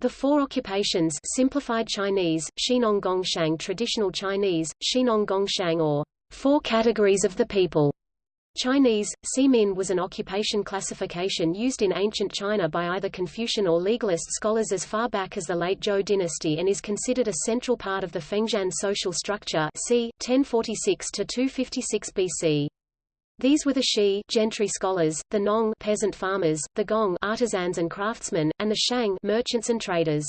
The four occupations simplified Chinese, Xinong Gongshang traditional Chinese, Xinong Gongshang or four categories of the people. Chinese, Simin was an occupation classification used in ancient China by either Confucian or legalist scholars as far back as the late Zhou dynasty and is considered a central part of the Fengjian social structure c. 1046–256 BC. These were the Shi gentry scholars, the Nong peasant farmers, the Gong artisans and craftsmen, and the Shang merchants and traders.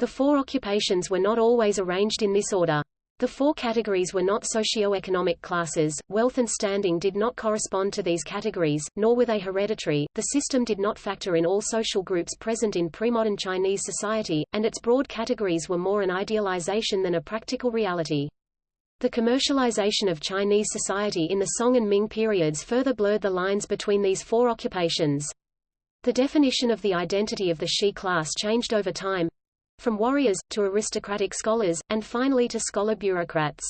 The four occupations were not always arranged in this order. The four categories were not socio-economic classes, wealth and standing did not correspond to these categories, nor were they hereditary, the system did not factor in all social groups present in pre-modern Chinese society, and its broad categories were more an idealization than a practical reality. The commercialization of Chinese society in the Song and Ming periods further blurred the lines between these four occupations. The definition of the identity of the Shi class changed over time from warriors, to aristocratic scholars, and finally to scholar bureaucrats.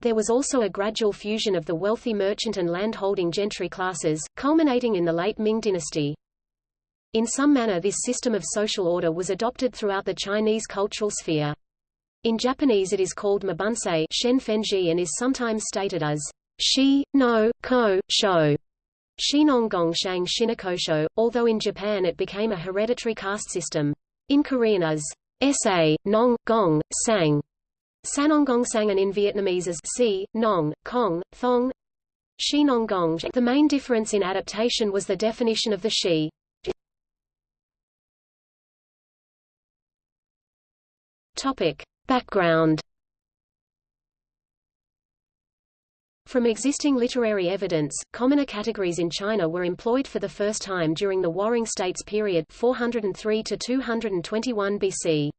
There was also a gradual fusion of the wealthy merchant and land-holding gentry classes, culminating in the late Ming dynasty. In some manner this system of social order was adopted throughout the Chinese cultural sphere. In Japanese it is called mabunsei shen fenji and is sometimes stated as shi, no, ko, sho. Shinonggongshang shinakosho, although in Japan it became a hereditary caste system. In Korean as sa, nong, gong, sang. Sanonggong and in Vietnamese as si, nong, kong, thong. Shinonggong. The main difference in adaptation was the definition of the shi. Topic. Background From existing literary evidence, commoner categories in China were employed for the first time during the Warring States period 403 to 221 BC.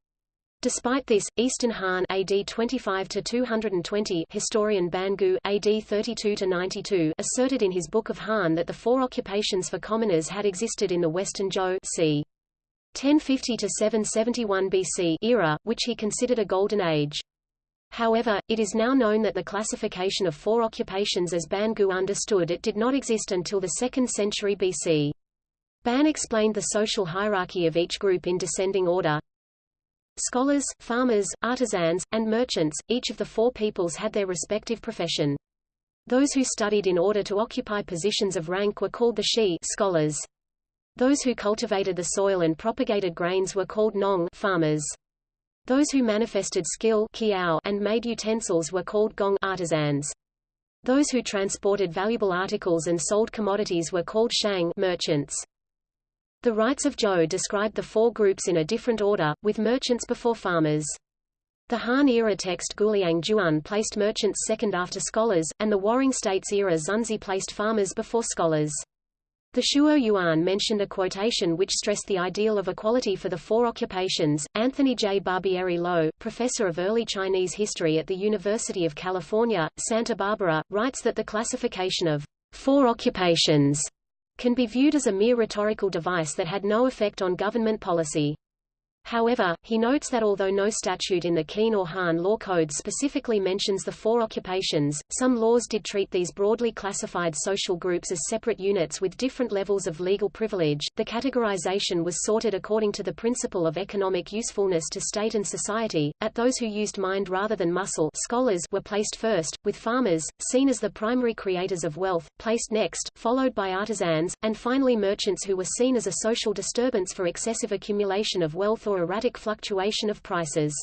Despite this, Eastern Han AD 25 to 220 historian Ban Gu AD 32 to 92 asserted in his Book of Han that the four occupations for commoners had existed in the Western Zhou c. 1050 to 771 BC era, which he considered a golden age. However, it is now known that the classification of four occupations as Ban Gu understood it did not exist until the 2nd century BC. Ban explained the social hierarchy of each group in descending order. Scholars, farmers, artisans, and merchants, each of the four peoples had their respective profession. Those who studied in order to occupy positions of rank were called the Shi scholars. Those who cultivated the soil and propagated grains were called nong farmers. Those who manifested skill and made utensils were called gong artisans. Those who transported valuable articles and sold commodities were called shang merchants. The rites of Zhou described the four groups in a different order, with merchants before farmers. The Han-era text Guliang Zhuan placed merchants second after scholars, and the Warring States-era Xunzi placed farmers before scholars. The Shuo Yuan mentioned a quotation which stressed the ideal of equality for the four occupations. Anthony J. Barbieri Low, professor of early Chinese history at the University of California, Santa Barbara, writes that the classification of four occupations can be viewed as a mere rhetorical device that had no effect on government policy. However, he notes that although no statute in the Qin or Han law codes specifically mentions the four occupations, some laws did treat these broadly classified social groups as separate units with different levels of legal privilege. The categorization was sorted according to the principle of economic usefulness to state and society, at those who used mind rather than muscle scholars were placed first, with farmers, seen as the primary creators of wealth, placed next, followed by artisans, and finally merchants who were seen as a social disturbance for excessive accumulation of wealth erratic fluctuation of prices.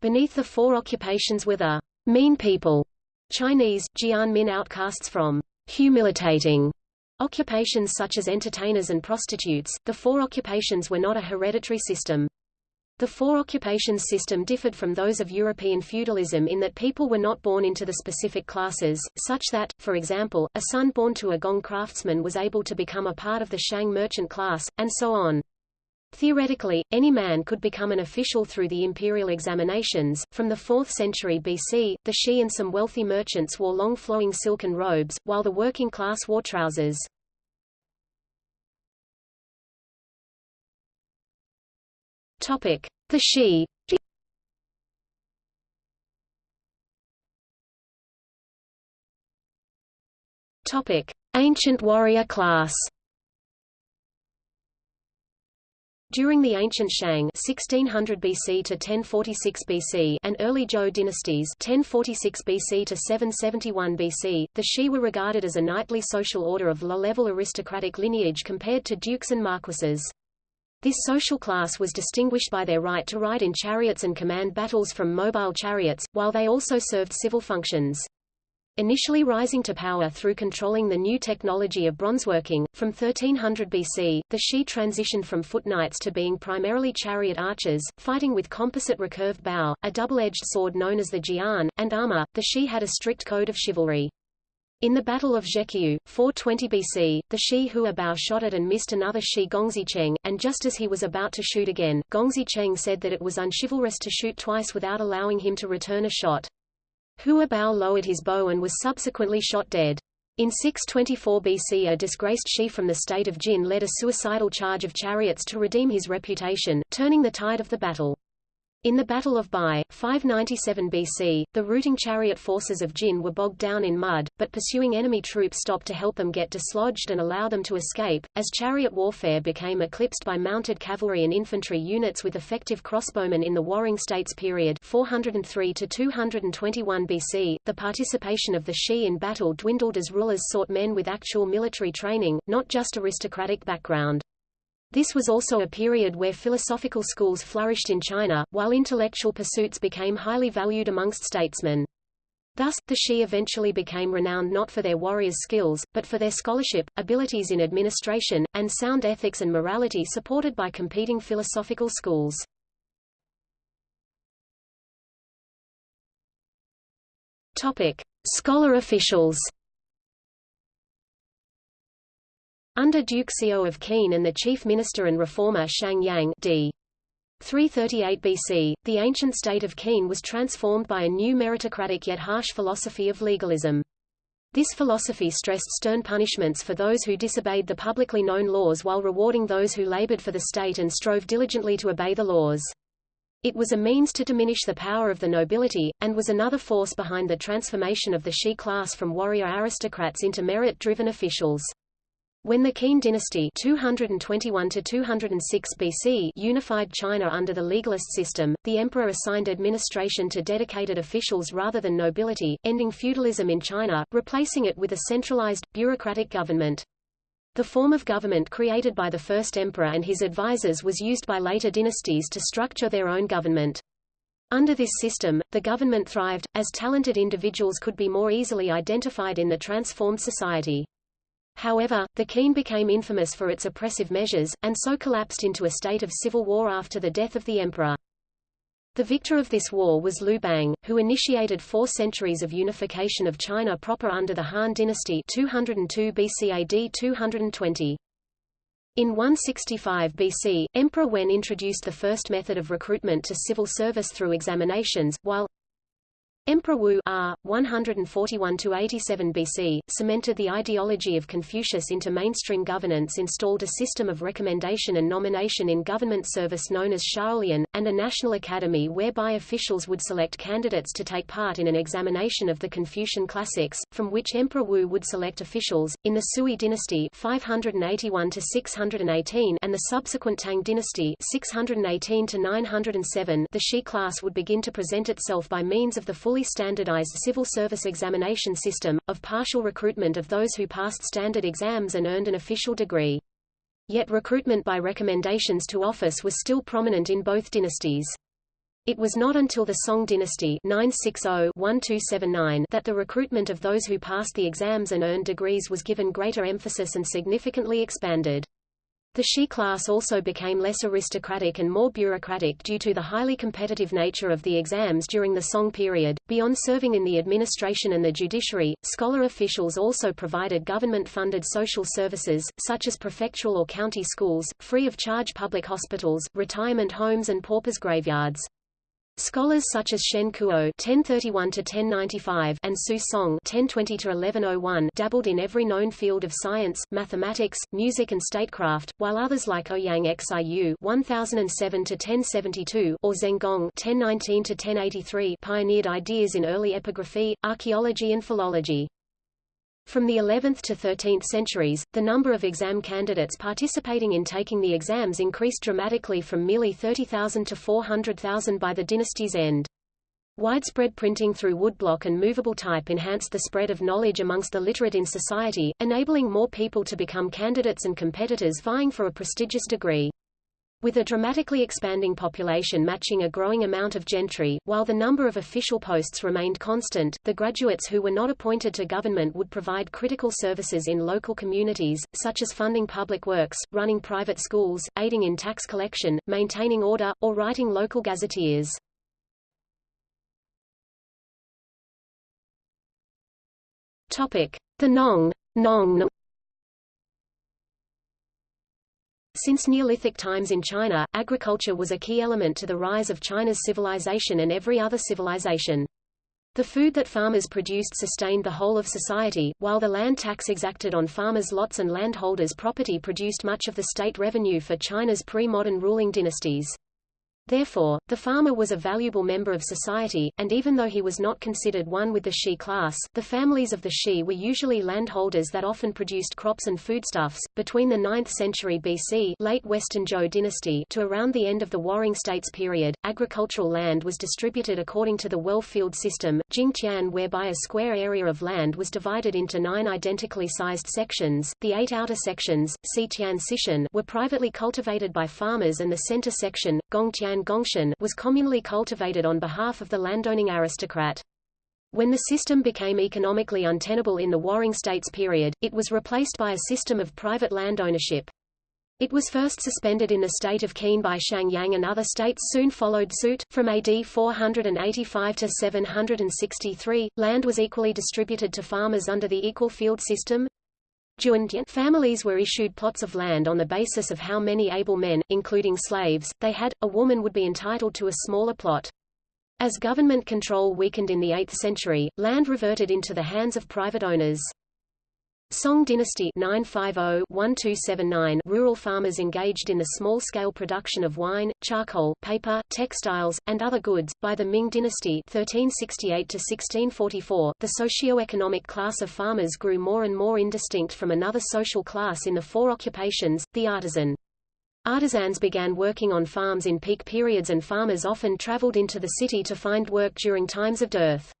Beneath the four occupations were the mean people, Chinese, Jianmin outcasts from humiliating occupations such as entertainers and prostitutes. The four occupations were not a hereditary system. The four occupations system differed from those of European feudalism in that people were not born into the specific classes, such that, for example, a son born to a gong craftsman was able to become a part of the Shang merchant class, and so on. Theoretically, any man could become an official through the imperial examinations. From the 4th century BC, the Shi and some wealthy merchants wore long flowing silken robes, while the working class wore trousers. Topic: The Shi. Topic: Ancient warrior class. During the ancient Shang 1600 BC to 1046 BC and early Zhou dynasties 1046 BC to 771 BC, the Shi were regarded as a knightly social order of low-level aristocratic lineage compared to dukes and marquises. This social class was distinguished by their right to ride in chariots and command battles from mobile chariots, while they also served civil functions. Initially rising to power through controlling the new technology of bronzeworking, from 1300 BC, the Shi transitioned from foot knights to being primarily chariot archers, fighting with composite recurved bow, a double-edged sword known as the jian, and armor. The Shi had a strict code of chivalry. In the Battle of Zheqiu, 420 BC, the Shi Huabao shot at and missed another Shi Gongxicheng, and just as he was about to shoot again, Gongxicheng said that it was unchivalrous to shoot twice without allowing him to return a shot. Hua Bao lowered his bow and was subsequently shot dead. In 624 BC a disgraced Shi from the state of Jin led a suicidal charge of chariots to redeem his reputation, turning the tide of the battle. In the Battle of Bi, 597 BC, the routing chariot forces of Jin were bogged down in mud, but pursuing enemy troops stopped to help them get dislodged and allow them to escape. As chariot warfare became eclipsed by mounted cavalry and infantry units with effective crossbowmen in the Warring States period 403 to 221 BC, the participation of the Shi in battle dwindled as rulers sought men with actual military training, not just aristocratic background. This was also a period where philosophical schools flourished in China, while intellectual pursuits became highly valued amongst statesmen. Thus, the Shi eventually became renowned not for their warriors' skills, but for their scholarship, abilities in administration, and sound ethics and morality supported by competing philosophical schools. Topic. Scholar officials Under Duke Xiao of Qin and the chief minister and reformer Shang Yang d. 338 BC, the ancient state of Qin was transformed by a new meritocratic yet harsh philosophy of legalism. This philosophy stressed stern punishments for those who disobeyed the publicly known laws while rewarding those who labored for the state and strove diligently to obey the laws. It was a means to diminish the power of the nobility, and was another force behind the transformation of the Shi class from warrior aristocrats into merit-driven officials. When the Qin dynasty 221 BC unified China under the legalist system, the emperor assigned administration to dedicated officials rather than nobility, ending feudalism in China, replacing it with a centralized, bureaucratic government. The form of government created by the first emperor and his advisors was used by later dynasties to structure their own government. Under this system, the government thrived, as talented individuals could be more easily identified in the transformed society. However, the Qin became infamous for its oppressive measures, and so collapsed into a state of civil war after the death of the emperor. The victor of this war was Liu Bang, who initiated four centuries of unification of China proper under the Han dynasty 202 BC AD 220. In 165 BC, Emperor Wen introduced the first method of recruitment to civil service through examinations, while Emperor Wu R. 141–87 BC, cemented the ideology of Confucius into mainstream governance installed a system of recommendation and nomination in government service known as Xiaolian, and a national academy whereby officials would select candidates to take part in an examination of the Confucian classics, from which Emperor Wu would select officials. In the Sui dynasty 581 618 and the subsequent Tang dynasty 618 907 the Shi class would begin to present itself by means of the full fully standardized civil service examination system, of partial recruitment of those who passed standard exams and earned an official degree. Yet recruitment by recommendations to office was still prominent in both dynasties. It was not until the Song dynasty 960-1279 that the recruitment of those who passed the exams and earned degrees was given greater emphasis and significantly expanded. The Shi class also became less aristocratic and more bureaucratic due to the highly competitive nature of the exams during the Song period. Beyond serving in the administration and the judiciary, scholar officials also provided government-funded social services, such as prefectural or county schools, free of charge public hospitals, retirement homes and paupers' graveyards. Scholars such as Shen Kuo (1031–1095) and Su Song (1020–1101) dabbled in every known field of science, mathematics, music, and statecraft, while others like Ouyang Xiu (1007–1072) or Zeng Gong (1019–1083) pioneered ideas in early epigraphy, archaeology, and philology. From the 11th to 13th centuries, the number of exam candidates participating in taking the exams increased dramatically from merely 30,000 to 400,000 by the dynasty's end. Widespread printing through woodblock and movable type enhanced the spread of knowledge amongst the literate in society, enabling more people to become candidates and competitors vying for a prestigious degree. With a dramatically expanding population matching a growing amount of gentry, while the number of official posts remained constant, the graduates who were not appointed to government would provide critical services in local communities, such as funding public works, running private schools, aiding in tax collection, maintaining order, or writing local gazetteers. Topic: The Nong, Nong Since Neolithic times in China, agriculture was a key element to the rise of China's civilization and every other civilization. The food that farmers produced sustained the whole of society, while the land tax exacted on farmers' lots and landholders' property produced much of the state revenue for China's pre-modern ruling dynasties. Therefore, the farmer was a valuable member of society, and even though he was not considered one with the Shi class, the families of the Shi were usually landholders that often produced crops and foodstuffs. Between the 9th century BC late Western Zhou dynasty to around the end of the Warring States period, agricultural land was distributed according to the well-field system, Jingtian whereby a square area of land was divided into nine identically sized sections. The eight outer sections, Xitian Sishan, were privately cultivated by farmers and the center section, Gongtian Gongshan was communally cultivated on behalf of the landowning aristocrat. When the system became economically untenable in the Warring States period, it was replaced by a system of private land ownership. It was first suspended in the state of Qin by Shang Yang and other states soon followed suit. From AD 485 to 763, land was equally distributed to farmers under the equal field system, Families were issued plots of land on the basis of how many able men, including slaves, they had. A woman would be entitled to a smaller plot. As government control weakened in the 8th century, land reverted into the hands of private owners. Song dynasty 950-1279 rural farmers engaged in the small-scale production of wine, charcoal, paper, textiles, and other goods. By the Ming dynasty 1368-1644, the socio-economic class of farmers grew more and more indistinct from another social class in the four occupations, the artisan. Artisans began working on farms in peak periods and farmers often traveled into the city to find work during times of dearth.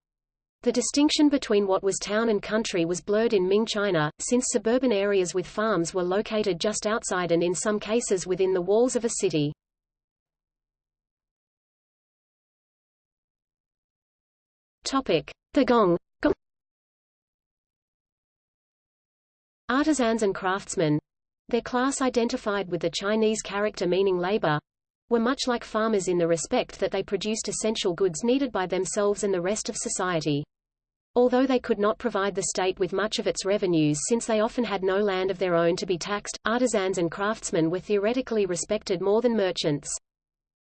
The distinction between what was town and country was blurred in Ming China, since suburban areas with farms were located just outside and in some cases within the walls of a city. Topic: The Gong. Artisans and craftsmen, their class identified with the Chinese character meaning labor, were much like farmers in the respect that they produced essential goods needed by themselves and the rest of society. Although they could not provide the state with much of its revenues since they often had no land of their own to be taxed, artisans and craftsmen were theoretically respected more than merchants.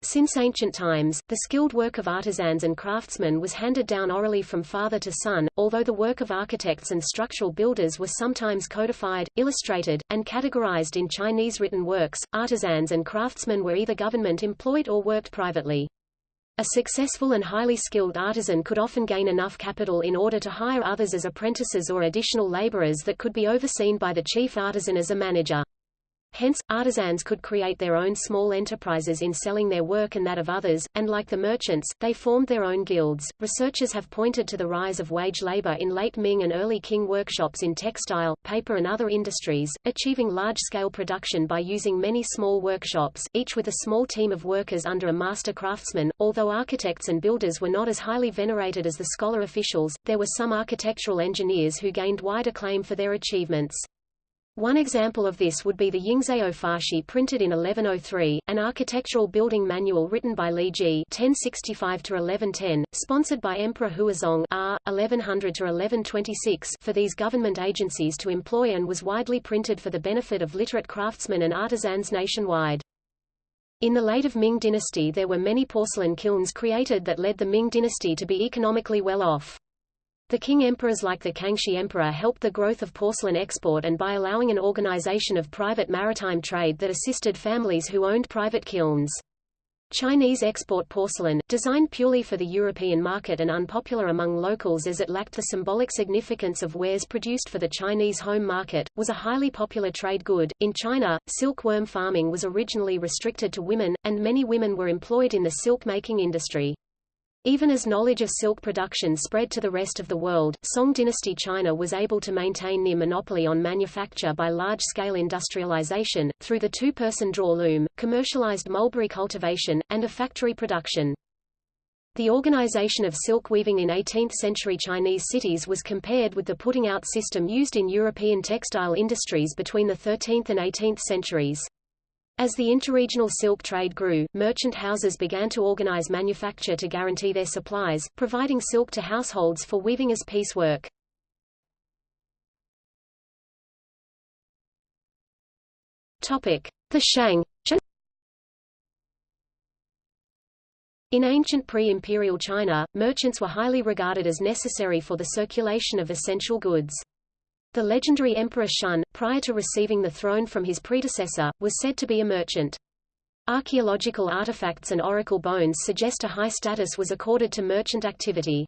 Since ancient times, the skilled work of artisans and craftsmen was handed down orally from father to son, although the work of architects and structural builders was sometimes codified, illustrated, and categorized in Chinese written works. Artisans and craftsmen were either government employed or worked privately. A successful and highly skilled artisan could often gain enough capital in order to hire others as apprentices or additional laborers that could be overseen by the chief artisan as a manager. Hence, artisans could create their own small enterprises in selling their work and that of others, and like the merchants, they formed their own guilds. Researchers have pointed to the rise of wage labor in late Ming and early Qing workshops in textile, paper and other industries, achieving large-scale production by using many small workshops, each with a small team of workers under a master craftsman. Although architects and builders were not as highly venerated as the scholar officials, there were some architectural engineers who gained wide acclaim for their achievements. One example of this would be the Yingzao Fashi printed in 1103, an architectural building manual written by Li Jie (1065–1110), sponsored by Emperor Huizong R. 1100–1126 for these government agencies to employ and was widely printed for the benefit of literate craftsmen and artisans nationwide. In the late of Ming dynasty there were many porcelain kilns created that led the Ming dynasty to be economically well off. The Qing emperors like the Kangxi emperor helped the growth of porcelain export and by allowing an organization of private maritime trade that assisted families who owned private kilns. Chinese export porcelain, designed purely for the European market and unpopular among locals as it lacked the symbolic significance of wares produced for the Chinese home market, was a highly popular trade good. In China, silkworm farming was originally restricted to women, and many women were employed in the silk-making industry. Even as knowledge of silk production spread to the rest of the world, Song dynasty China was able to maintain near monopoly on manufacture by large-scale industrialization, through the two-person draw loom, commercialized mulberry cultivation, and a factory production. The organization of silk weaving in 18th-century Chinese cities was compared with the putting-out system used in European textile industries between the 13th and 18th centuries. As the interregional silk trade grew, merchant houses began to organize manufacture to guarantee their supplies, providing silk to households for weaving as piecework. Topic: The Shang. In ancient pre-imperial China, merchants were highly regarded as necessary for the circulation of essential goods. The legendary Emperor Shun, prior to receiving the throne from his predecessor, was said to be a merchant. Archaeological artifacts and oracle bones suggest a high status was accorded to merchant activity.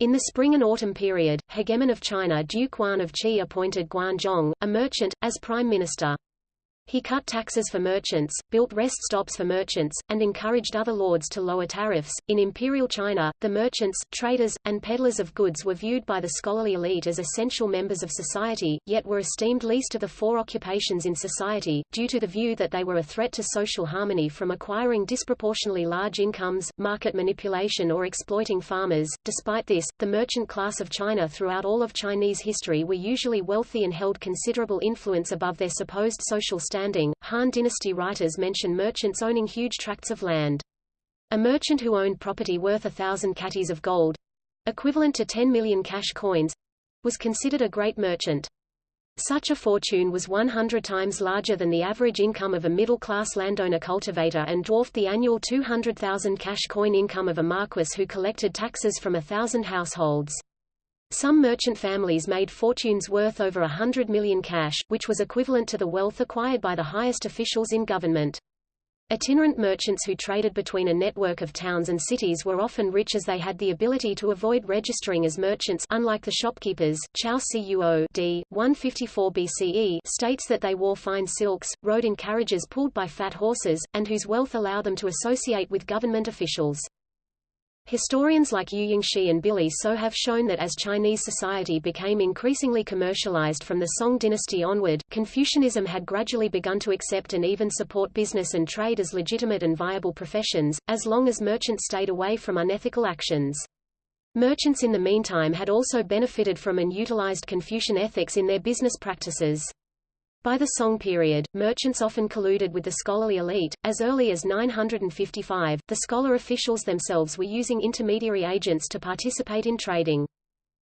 In the spring and autumn period, hegemon of China Duke Guan of Qi appointed Guan Zhong, a merchant, as prime minister. He cut taxes for merchants, built rest stops for merchants, and encouraged other lords to lower tariffs. In imperial China, the merchants, traders, and peddlers of goods were viewed by the scholarly elite as essential members of society, yet were esteemed least of the four occupations in society, due to the view that they were a threat to social harmony from acquiring disproportionately large incomes, market manipulation or exploiting farmers. Despite this, the merchant class of China throughout all of Chinese history were usually wealthy and held considerable influence above their supposed social understanding, Han Dynasty writers mention merchants owning huge tracts of land. A merchant who owned property worth a thousand catties of gold equivalent to 10 million cash coins was considered a great merchant. Such a fortune was 100 times larger than the average income of a middle-class landowner cultivator and dwarfed the annual 200,000 cash coin income of a marquis who collected taxes from a thousand households. Some merchant families made fortunes worth over a hundred million cash, which was equivalent to the wealth acquired by the highest officials in government. Itinerant merchants who traded between a network of towns and cities were often rich as they had the ability to avoid registering as merchants unlike the shopkeepers. Chao Cuo d. 154 BCE states that they wore fine silks, rode in carriages pulled by fat horses, and whose wealth allowed them to associate with government officials. Historians like Yu Yingshi and Billy So have shown that as Chinese society became increasingly commercialized from the Song dynasty onward, Confucianism had gradually begun to accept and even support business and trade as legitimate and viable professions, as long as merchants stayed away from unethical actions. Merchants in the meantime had also benefited from and utilized Confucian ethics in their business practices. By the Song period, merchants often colluded with the scholarly elite. As early as 955, the scholar officials themselves were using intermediary agents to participate in trading.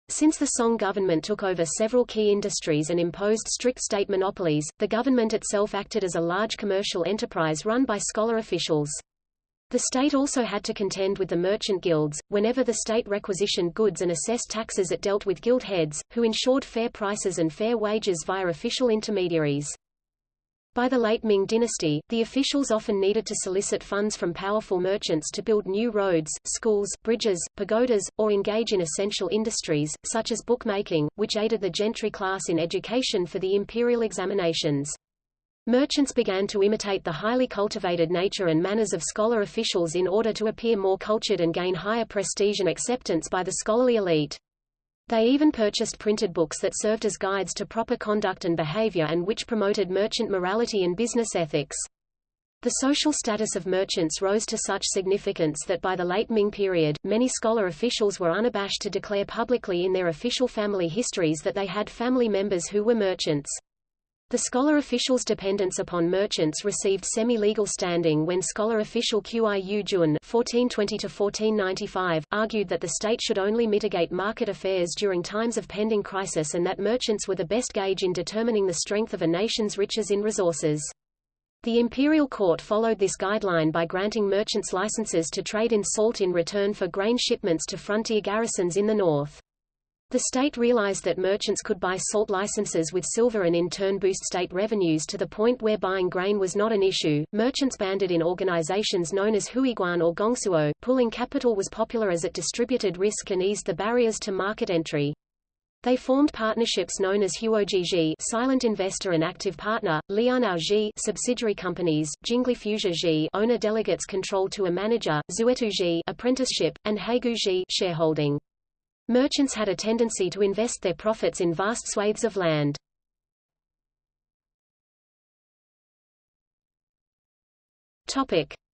Since the Song government took over several key industries and imposed strict state monopolies, the government itself acted as a large commercial enterprise run by scholar officials. The state also had to contend with the merchant guilds. Whenever the state requisitioned goods and assessed taxes it dealt with guild heads, who ensured fair prices and fair wages via official intermediaries. By the late Ming dynasty, the officials often needed to solicit funds from powerful merchants to build new roads, schools, bridges, pagodas, or engage in essential industries, such as bookmaking, which aided the gentry class in education for the imperial examinations. Merchants began to imitate the highly cultivated nature and manners of scholar officials in order to appear more cultured and gain higher prestige and acceptance by the scholarly elite. They even purchased printed books that served as guides to proper conduct and behavior and which promoted merchant morality and business ethics. The social status of merchants rose to such significance that by the late Ming period, many scholar officials were unabashed to declare publicly in their official family histories that they had family members who were merchants. The scholar official's dependence upon merchants received semi-legal standing when scholar official Qiu Jun (1420–1495) argued that the state should only mitigate market affairs during times of pending crisis and that merchants were the best gauge in determining the strength of a nation's riches in resources. The imperial court followed this guideline by granting merchants licenses to trade in salt in return for grain shipments to frontier garrisons in the north. The state realized that merchants could buy salt licenses with silver and in turn boost state revenues to the point where buying grain was not an issue. Merchants banded in organizations known as Huiguan or Gongsuo. Pooling capital was popular as it distributed risk and eased the barriers to market entry. They formed partnerships known as Huojiji silent investor and active partner, Lianao subsidiary companies, Jingli Fusia owner delegates control to a manager, Zuetu apprenticeship, and Heigu shareholding. Merchants had a tendency to invest their profits in vast swathes of land.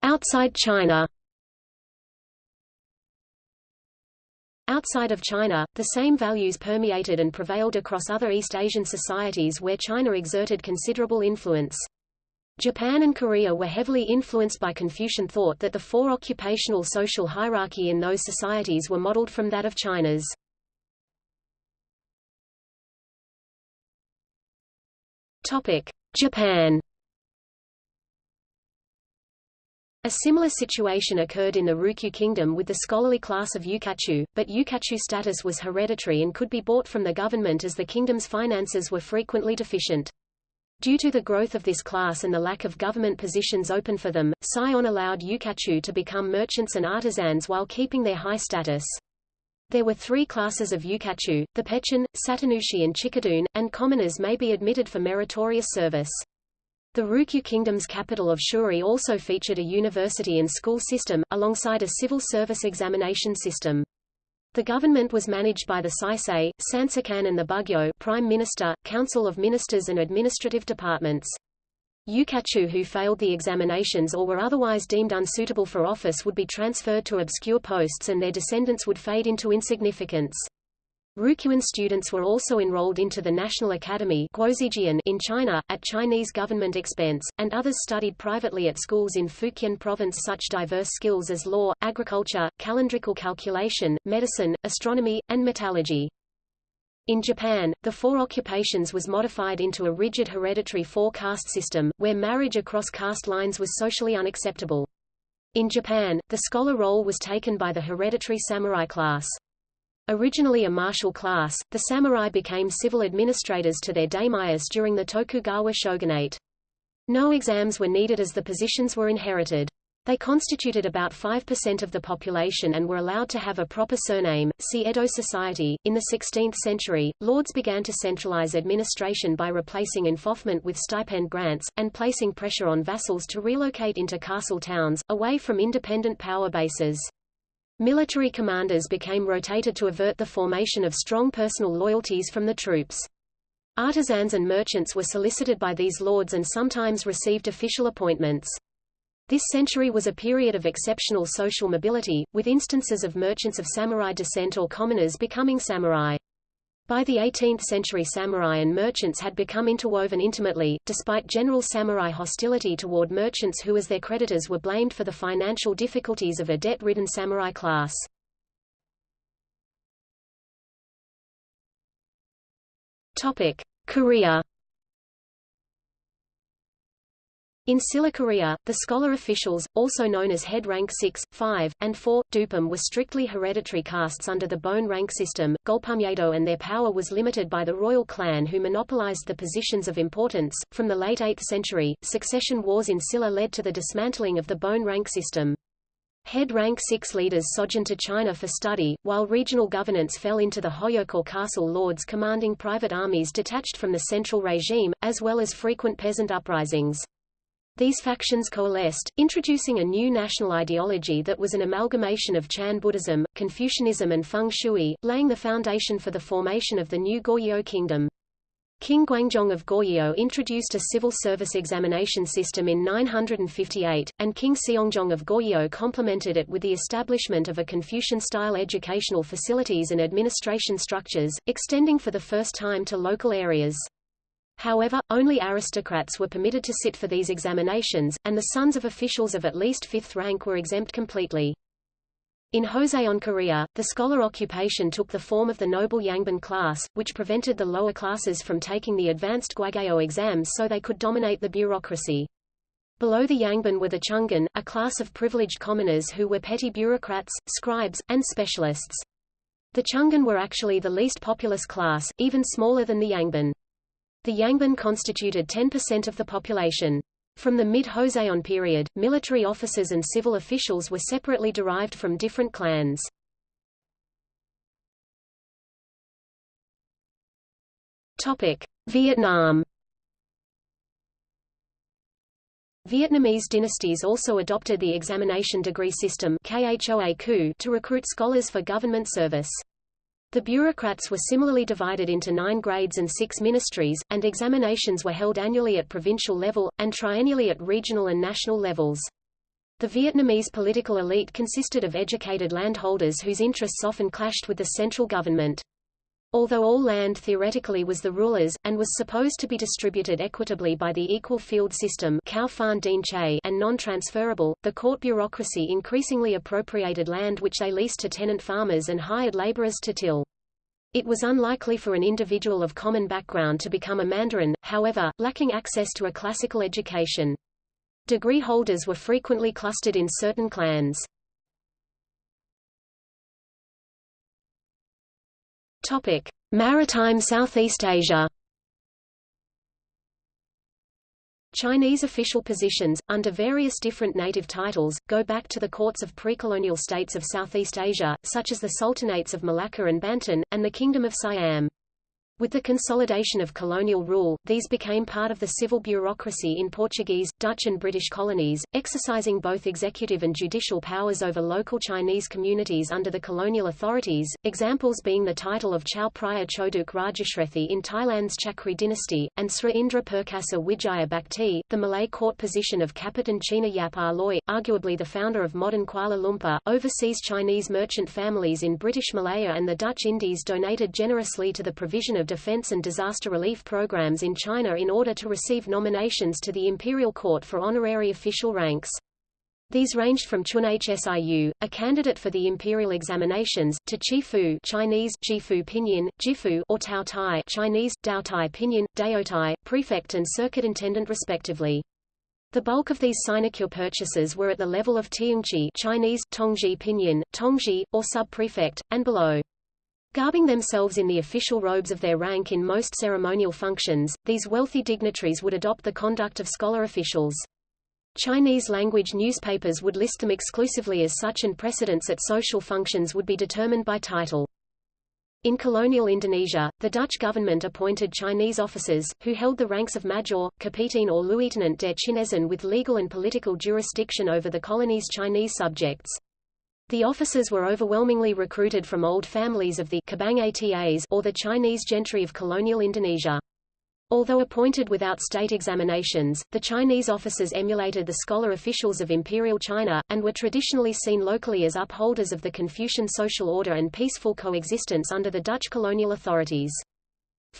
Outside China. Outside of China, the same values permeated and prevailed across other East Asian societies where China exerted considerable influence. Japan and Korea were heavily influenced by Confucian thought that the four occupational social hierarchy in those societies were modeled from that of China's. Japan A similar situation occurred in the Ryukyu kingdom with the scholarly class of yukachu, but yukachu status was hereditary and could be bought from the government as the kingdom's finances were frequently deficient. Due to the growth of this class and the lack of government positions open for them, Sai On allowed yukachu to become merchants and artisans while keeping their high status. There were three classes of yukachu, the pechin, satanushi and chikadun, and commoners may be admitted for meritorious service. The Ryukyu Kingdom's capital of Shuri also featured a university and school system, alongside a civil service examination system. The government was managed by the Saisei, Sanshikan and the Bugyo Prime Minister, Council of Ministers and administrative departments. Yukachu who failed the examinations or were otherwise deemed unsuitable for office would be transferred to obscure posts and their descendants would fade into insignificance. Ryukyuan students were also enrolled into the National Academy in China, at Chinese government expense, and others studied privately at schools in Fujian province such diverse skills as law, agriculture, calendrical calculation, medicine, astronomy, and metallurgy. In Japan, the four occupations was modified into a rigid hereditary four-caste system, where marriage across caste lines was socially unacceptable. In Japan, the scholar role was taken by the hereditary samurai class. Originally a martial class, the samurai became civil administrators to their daimyos during the Tokugawa shogunate. No exams were needed as the positions were inherited. They constituted about 5% of the population and were allowed to have a proper surname. See Edo society. In the 16th century, lords began to centralize administration by replacing enfeoffment with stipend grants, and placing pressure on vassals to relocate into castle towns, away from independent power bases. Military commanders became rotated to avert the formation of strong personal loyalties from the troops. Artisans and merchants were solicited by these lords and sometimes received official appointments. This century was a period of exceptional social mobility, with instances of merchants of samurai descent or commoners becoming samurai. By the 18th century samurai and merchants had become interwoven intimately, despite general samurai hostility toward merchants who as their creditors were blamed for the financial difficulties of a debt-ridden samurai class. Korea In Silla Korea, the scholar officials, also known as head rank 6, 5, and 4, dupum were strictly hereditary castes under the bone rank system, Golpumyedo and their power was limited by the royal clan who monopolized the positions of importance. From the late 8th century, succession wars in Silla led to the dismantling of the bone rank system. Head rank 6 leaders sojourned to China for study, while regional governance fell into the hojok or castle lords commanding private armies detached from the central regime, as well as frequent peasant uprisings. These factions coalesced, introducing a new national ideology that was an amalgamation of Chan Buddhism, Confucianism and Feng Shui, laying the foundation for the formation of the new Goryeo kingdom. King Gwangjong of Goryeo introduced a civil service examination system in 958, and King Seongjong of Goryeo complemented it with the establishment of a Confucian-style educational facilities and administration structures, extending for the first time to local areas. However, only aristocrats were permitted to sit for these examinations, and the sons of officials of at least fifth rank were exempt completely. In Joseon Korea, the scholar occupation took the form of the noble Yangban class, which prevented the lower classes from taking the advanced Gwageo exams so they could dominate the bureaucracy. Below the Yangban were the Chungin, a class of privileged commoners who were petty bureaucrats, scribes, and specialists. The Chungin were actually the least populous class, even smaller than the Yangban. The Yangban constituted 10% of the population. From the mid-Joseon period, military officers and civil officials were separately derived from different clans. Vietnam. Vietnamese dynasties also adopted the examination degree system to recruit scholars for government service. The bureaucrats were similarly divided into nine grades and six ministries, and examinations were held annually at provincial level, and triennially at regional and national levels. The Vietnamese political elite consisted of educated landholders whose interests often clashed with the central government. Although all land theoretically was the ruler's, and was supposed to be distributed equitably by the equal field system and non-transferable, the court bureaucracy increasingly appropriated land which they leased to tenant farmers and hired laborers to till. It was unlikely for an individual of common background to become a mandarin, however, lacking access to a classical education. Degree holders were frequently clustered in certain clans. Topic: Maritime Southeast Asia. Chinese official positions, under various different native titles, go back to the courts of pre-colonial states of Southeast Asia, such as the Sultanates of Malacca and Banten, and the Kingdom of Siam. With the consolidation of colonial rule, these became part of the civil bureaucracy in Portuguese, Dutch and British colonies, exercising both executive and judicial powers over local Chinese communities under the colonial authorities, examples being the title of Chao Phraya Choduk Rajashrethi in Thailand's Chakri dynasty, and Sri Indra Perkasa Wijaya Bhakti, the Malay court position of Kapitan China Yap Ah Loy, arguably the founder of modern Kuala Lumpur, overseas Chinese merchant families in British Malaya and the Dutch Indies donated generously to the provision of defense and disaster relief programs in China in order to receive nominations to the imperial court for honorary official ranks. These ranged from Chun Hsiu, a candidate for the imperial examinations, to Chifu Chinese, Jifu Pinyin, Jifu or Tao Tai Chinese, Dao Tai Pinyin, Daotai, prefect and circuit intendant respectively. The bulk of these sinecure purchases were at the level of Tiongji Chinese, Tongji Pinyin, Tongji, or sub-prefect, and below. Garbing themselves in the official robes of their rank in most ceremonial functions, these wealthy dignitaries would adopt the conduct of scholar officials. Chinese-language newspapers would list them exclusively as such and precedence at social functions would be determined by title. In colonial Indonesia, the Dutch government appointed Chinese officers, who held the ranks of major, kapitan or lieutenant der Chinezen with legal and political jurisdiction over the colony's Chinese subjects. The officers were overwhelmingly recruited from old families of the Cabang Atas or the Chinese gentry of colonial Indonesia. Although appointed without state examinations, the Chinese officers emulated the scholar officials of Imperial China, and were traditionally seen locally as upholders of the Confucian social order and peaceful coexistence under the Dutch colonial authorities.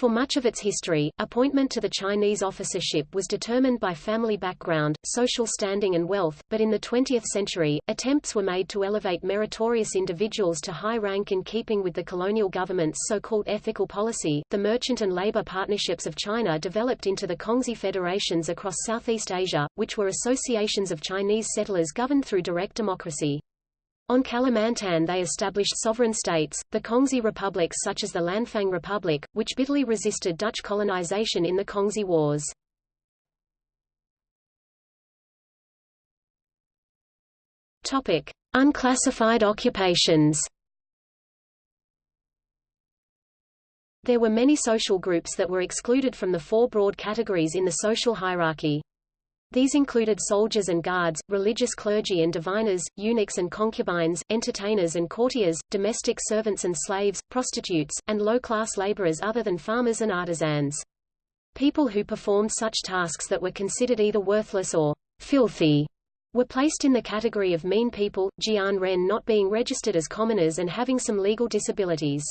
For much of its history, appointment to the Chinese officership was determined by family background, social standing and wealth, but in the 20th century, attempts were made to elevate meritorious individuals to high rank in keeping with the colonial government's so-called ethical policy. The merchant and labor partnerships of China developed into the Kongsi federations across Southeast Asia, which were associations of Chinese settlers governed through direct democracy. On Kalimantan they established sovereign states, the Kongsi republics such as the Lanfang Republic, which bitterly resisted Dutch colonization in the Kongsi Wars. Unclassified occupations. There were many social groups that were excluded from the four broad categories in the social hierarchy. These included soldiers and guards, religious clergy and diviners, eunuchs and concubines, entertainers and courtiers, domestic servants and slaves, prostitutes, and low-class laborers other than farmers and artisans. People who performed such tasks that were considered either worthless or filthy were placed in the category of mean people, Jian Ren not being registered as commoners and having some legal disabilities.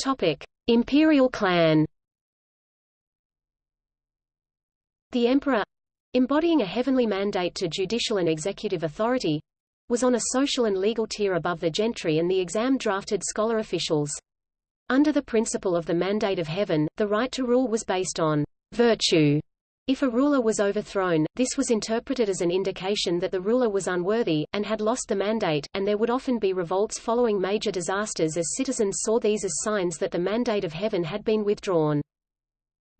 Topic: Imperial clan The emperor embodying a heavenly mandate to judicial and executive authority was on a social and legal tier above the gentry and the exam-drafted scholar officials. Under the principle of the mandate of heaven, the right to rule was based on virtue If a ruler was overthrown, this was interpreted as an indication that the ruler was unworthy, and had lost the mandate, and there would often be revolts following major disasters as citizens saw these as signs that the mandate of heaven had been withdrawn.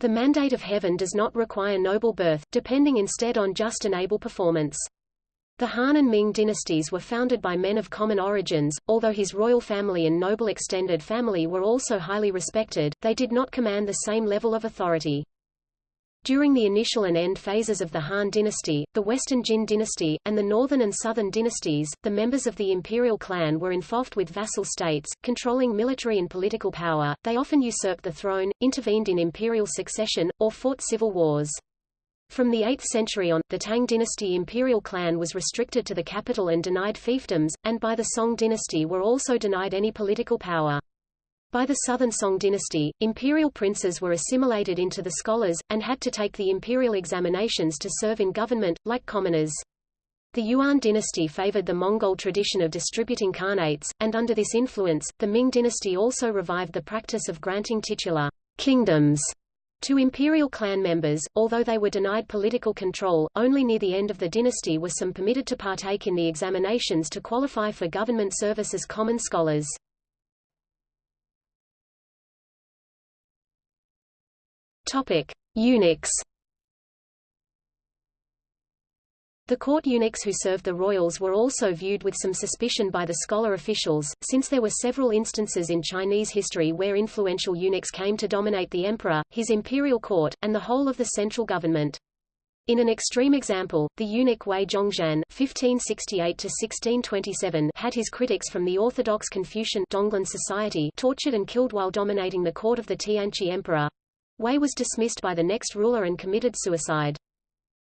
The mandate of heaven does not require noble birth, depending instead on just and able performance. The Han and Ming dynasties were founded by men of common origins, although his royal family and noble extended family were also highly respected, they did not command the same level of authority. During the initial and end phases of the Han dynasty, the Western Jin dynasty, and the Northern and Southern dynasties, the members of the imperial clan were involved with vassal states, controlling military and political power, they often usurped the throne, intervened in imperial succession, or fought civil wars. From the 8th century on, the Tang dynasty imperial clan was restricted to the capital and denied fiefdoms, and by the Song dynasty were also denied any political power. By the Southern Song dynasty, imperial princes were assimilated into the scholars, and had to take the imperial examinations to serve in government, like commoners. The Yuan dynasty favored the Mongol tradition of distributing khanates, and under this influence, the Ming dynasty also revived the practice of granting titular kingdoms to imperial clan members, although they were denied political control, only near the end of the dynasty were some permitted to partake in the examinations to qualify for government service as common scholars. Topic: Eunuchs. The court eunuchs who served the royals were also viewed with some suspicion by the scholar officials, since there were several instances in Chinese history where influential eunuchs came to dominate the emperor, his imperial court, and the whole of the central government. In an extreme example, the eunuch Wei Zhongxian (1568–1627) had his critics from the Orthodox Confucian Donglin Society tortured and killed while dominating the court of the Tianqi emperor. Wei was dismissed by the next ruler and committed suicide.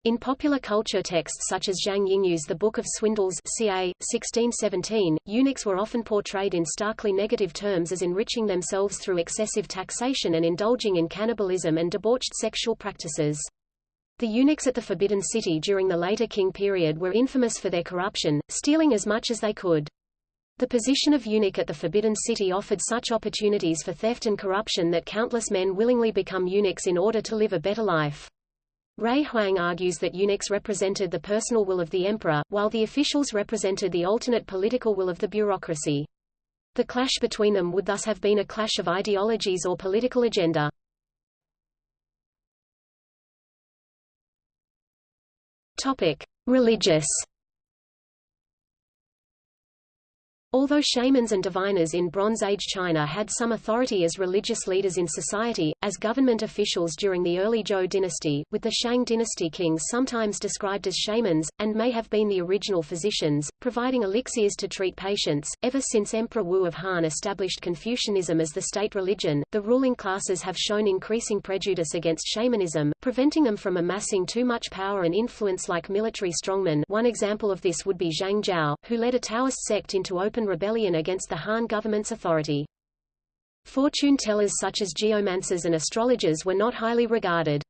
In popular culture texts such as Zhang Yingyu's The Book of Swindles ca. 1617, eunuchs were often portrayed in starkly negative terms as enriching themselves through excessive taxation and indulging in cannibalism and debauched sexual practices. The eunuchs at the Forbidden City during the later Qing period were infamous for their corruption, stealing as much as they could. The position of eunuch at the Forbidden City offered such opportunities for theft and corruption that countless men willingly become eunuchs in order to live a better life. Ray Huang argues that eunuchs represented the personal will of the emperor, while the officials represented the alternate political will of the bureaucracy. The clash between them would thus have been a clash of ideologies or political agenda. Topic: Religious Although shamans and diviners in Bronze Age China had some authority as religious leaders in society, as government officials during the early Zhou dynasty, with the Shang dynasty kings sometimes described as shamans, and may have been the original physicians, providing elixirs to treat patients, ever since Emperor Wu of Han established Confucianism as the state religion, the ruling classes have shown increasing prejudice against shamanism, preventing them from amassing too much power and influence like military strongmen. One example of this would be Zhang Zhao, who led a Taoist sect into open open rebellion against the Han government's authority. Fortune tellers such as geomancers and astrologers were not highly regarded.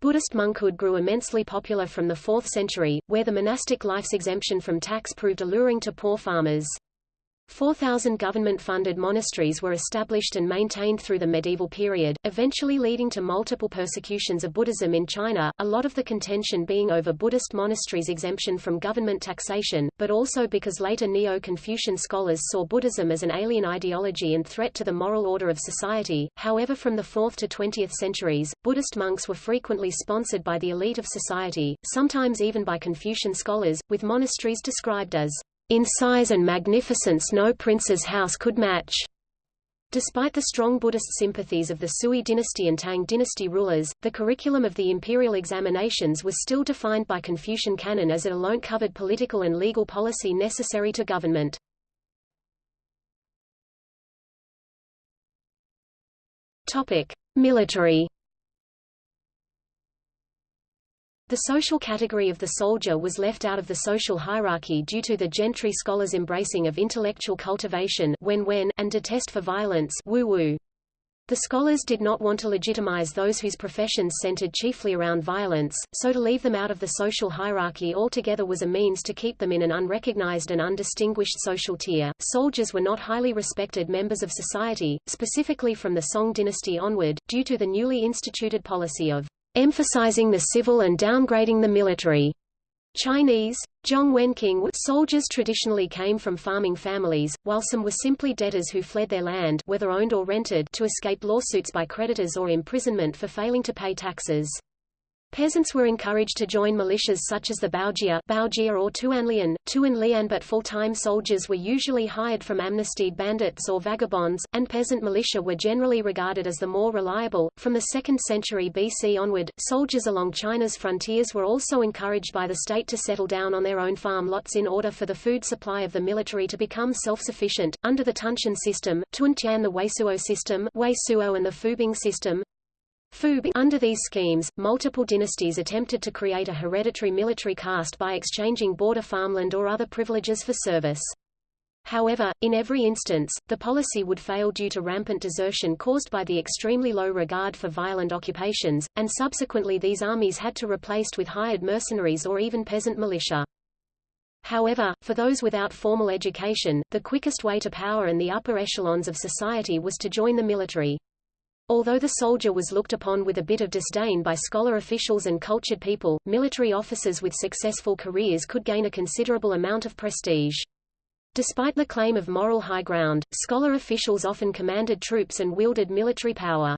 Buddhist monkhood grew immensely popular from the 4th century, where the monastic life's exemption from tax proved alluring to poor farmers. 4,000 government-funded monasteries were established and maintained through the medieval period, eventually leading to multiple persecutions of Buddhism in China, a lot of the contention being over Buddhist monasteries' exemption from government taxation, but also because later Neo-Confucian scholars saw Buddhism as an alien ideology and threat to the moral order of society. However from the 4th to 20th centuries, Buddhist monks were frequently sponsored by the elite of society, sometimes even by Confucian scholars, with monasteries described as in size and magnificence no prince's house could match. Despite the strong Buddhist sympathies of the Sui dynasty and Tang dynasty rulers, the curriculum of the imperial examinations was still defined by Confucian canon as it alone covered political and legal policy necessary to government. Military The social category of the soldier was left out of the social hierarchy due to the gentry scholars' embracing of intellectual cultivation when when and detest for violence woo woo. The scholars did not want to legitimize those whose professions centered chiefly around violence, so to leave them out of the social hierarchy altogether was a means to keep them in an unrecognized and undistinguished social tier. Soldiers were not highly respected members of society, specifically from the Song dynasty onward, due to the newly instituted policy of emphasizing the civil and downgrading the military. Chinese, Zhong Wenqing soldiers traditionally came from farming families, while some were simply debtors who fled their land whether owned or rented to escape lawsuits by creditors or imprisonment for failing to pay taxes. Peasants were encouraged to join militias such as the Baojia, Baojia or Tuanlian, Tuan but full-time soldiers were usually hired from amnestied bandits or vagabonds, and peasant militia were generally regarded as the more reliable. From the 2nd century BC onward, soldiers along China's frontiers were also encouraged by the state to settle down on their own farm lots in order for the food supply of the military to become self-sufficient. Under the Tuntian system, Tuntian the Weisuo system, Weisuo and the Fubing system, under these schemes, multiple dynasties attempted to create a hereditary military caste by exchanging border farmland or other privileges for service. However, in every instance, the policy would fail due to rampant desertion caused by the extremely low regard for violent occupations, and subsequently these armies had to replaced with hired mercenaries or even peasant militia. However, for those without formal education, the quickest way to power in the upper echelons of society was to join the military. Although the soldier was looked upon with a bit of disdain by scholar officials and cultured people, military officers with successful careers could gain a considerable amount of prestige. Despite the claim of moral high ground, scholar officials often commanded troops and wielded military power.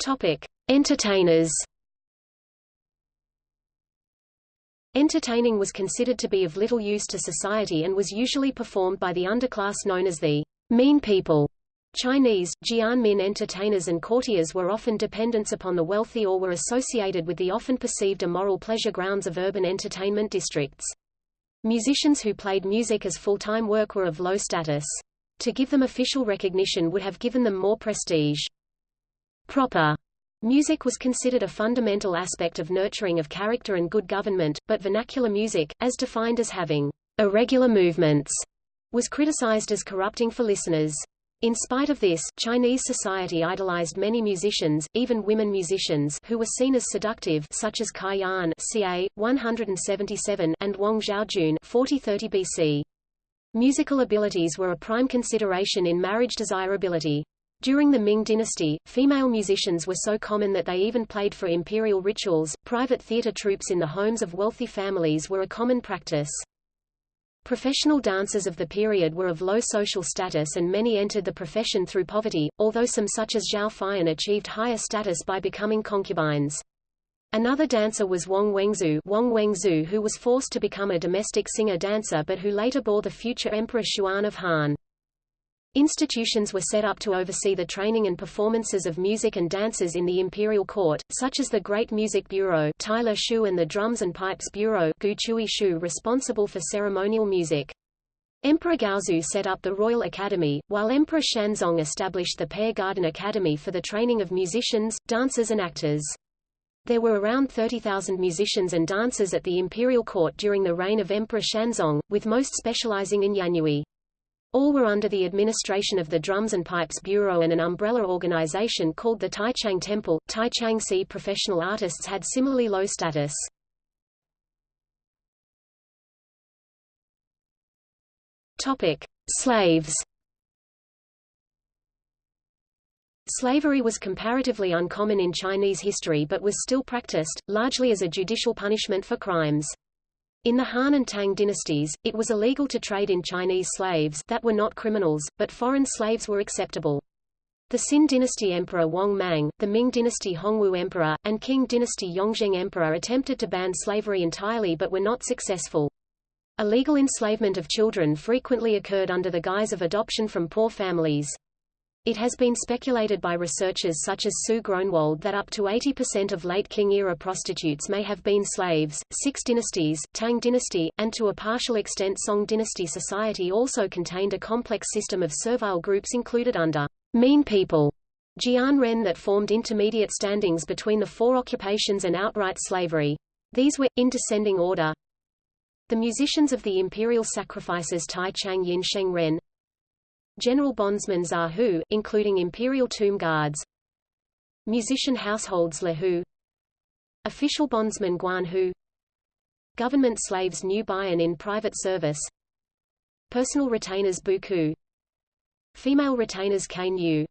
Topic: Entertainers Entertaining was considered to be of little use to society and was usually performed by the underclass known as the mean people. Chinese, Jianmin entertainers and courtiers were often dependents upon the wealthy or were associated with the often perceived immoral pleasure grounds of urban entertainment districts. Musicians who played music as full-time work were of low status. To give them official recognition would have given them more prestige. Proper Music was considered a fundamental aspect of nurturing of character and good government, but vernacular music, as defined as having irregular movements, was criticized as corrupting for listeners. In spite of this, Chinese society idolized many musicians, even women musicians who were seen as seductive such as Cai Yan ca. 177 and Wang Zhaojun 4030 BC. Musical abilities were a prime consideration in marriage desirability. During the Ming dynasty, female musicians were so common that they even played for imperial rituals. Private theater troupes in the homes of wealthy families were a common practice. Professional dancers of the period were of low social status and many entered the profession through poverty, although some such as Zhao Feiyan achieved higher status by becoming concubines. Another dancer was Wang Wengxu, Wang Wengxu who was forced to become a domestic singer-dancer but who later bore the future Emperor Xuan of Han. Institutions were set up to oversee the training and performances of music and dancers in the imperial court, such as the Great Music Bureau Tailor Shu and the Drums and Pipes Bureau Gu Chui Shu responsible for ceremonial music. Emperor Gaozu set up the Royal Academy, while Emperor Xuanzong established the Pear Garden Academy for the training of musicians, dancers and actors. There were around 30,000 musicians and dancers at the imperial court during the reign of Emperor Xuanzong, with most specializing in Yanyue. All were under the administration of the Drums and Pipes Bureau and an umbrella organization called the Taichang Temple. Taichang Si professional artists had similarly low status. Topic: Slaves. Slavery was comparatively uncommon in Chinese history but was still practiced, largely as a judicial punishment for crimes. In the Han and Tang dynasties, it was illegal to trade in Chinese slaves that were not criminals, but foreign slaves were acceptable. The Xin dynasty emperor Wang Mang, the Ming dynasty Hongwu emperor, and Qing dynasty Yongzheng emperor attempted to ban slavery entirely but were not successful. Illegal enslavement of children frequently occurred under the guise of adoption from poor families. It has been speculated by researchers such as Sue Gronewold that up to 80% of late Qing-era prostitutes may have been slaves. Six dynasties, Tang dynasty, and to a partial extent Song dynasty society also contained a complex system of servile groups included under mean people Jian Ren that formed intermediate standings between the four occupations and outright slavery. These were, in descending order, the musicians of the imperial sacrifices Tai Chang Yin Sheng Ren, General bondsmen Zahu, including imperial tomb guards, musician households Lehu, official bondsmen Guanhu, government slaves New Bayan in private service, personal retainers Buku, female retainers Kain Yu.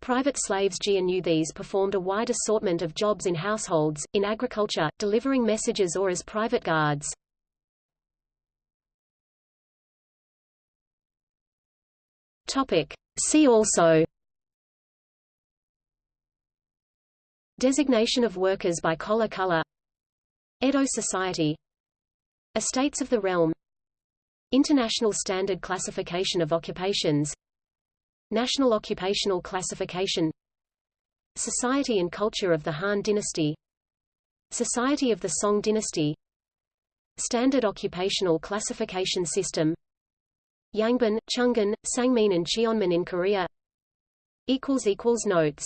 Private slaves GNU these performed a wide assortment of jobs in households, in agriculture, delivering messages or as private guards. Topic. See also. Designation of workers by collar color. Edo Society. Estates of the Realm. International Standard Classification of Occupations. National Occupational Classification. Society and Culture of the Han Dynasty. Society of the Song Dynasty. Standard Occupational Classification System Yangban, Chungin, Sangmin and Cheonmin in Korea. Notes